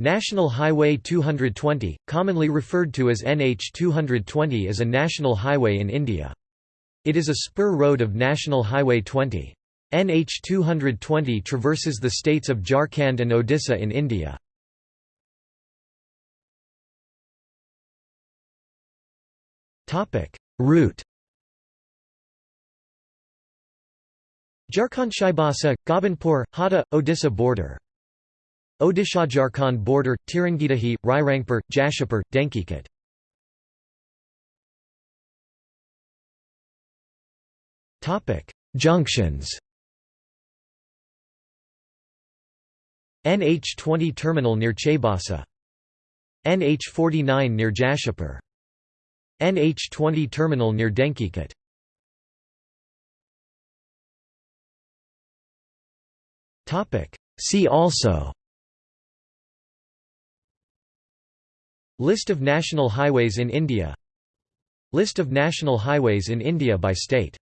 National Highway 220, commonly referred to as NH 220 is a national highway in India. It is a spur road of National Highway 20. NH 220 traverses the states of Jharkhand and Odisha in India. Route Jharkhand Chaibasa, Gobindpur, Hata, Odisha border Odisha-Jharkhand border, Tirangitahi, Rairangpur, Jashipur, Denkikot Junctions. NH20 terminal near Chaibasa NH49 near Jashipur. NH20 terminal near Denkikot See also List of national highways in India. List of national highways in India by state